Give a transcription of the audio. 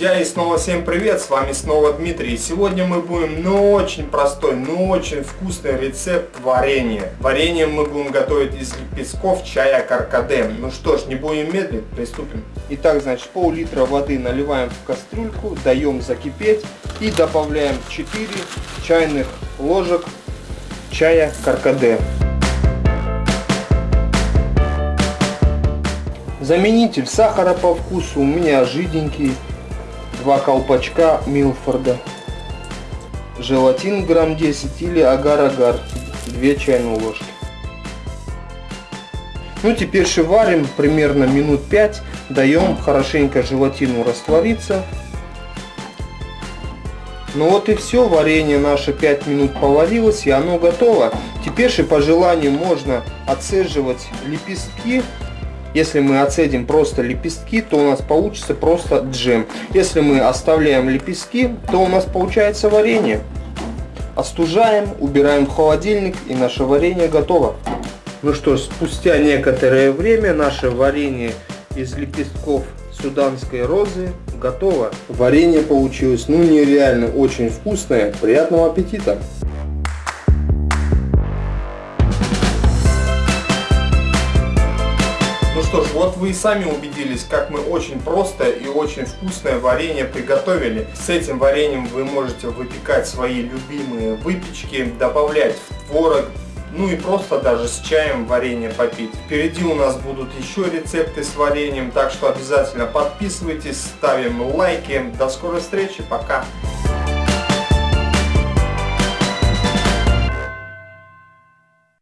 Друзья, и снова всем привет, с вами снова Дмитрий. Сегодня мы будем, ну, очень простой, ну, очень вкусный рецепт варенья. Варенье мы будем готовить из лепестков чая каркаде. Ну что ж, не будем медлить, приступим. Итак, значит, пол-литра воды наливаем в кастрюльку, даем закипеть и добавляем 4 чайных ложек чая каркаде. Заменитель сахара по вкусу у меня жиденький. Два колпачка Милфорда. Желатин грамм 10 или агар-агар. 2 чайные ложки. Ну теперь варим примерно минут 5. Даем хорошенько желатину раствориться. Ну вот и все, варенье наше 5 минут поварилось и оно готово. Теперь же по желанию можно отцеживать лепестки если мы отцедим просто лепестки, то у нас получится просто джем. Если мы оставляем лепестки, то у нас получается варенье. Остужаем, убираем в холодильник и наше варенье готово. Ну что ж, спустя некоторое время наше варенье из лепестков суданской розы готово. Варенье получилось ну нереально очень вкусное. Приятного аппетита! Ну что ж, вот вы и сами убедились, как мы очень просто и очень вкусное варенье приготовили. С этим вареньем вы можете выпекать свои любимые выпечки, добавлять в творог, ну и просто даже с чаем варенье попить. Впереди у нас будут еще рецепты с вареньем, так что обязательно подписывайтесь, ставим лайки. До скорой встречи, пока!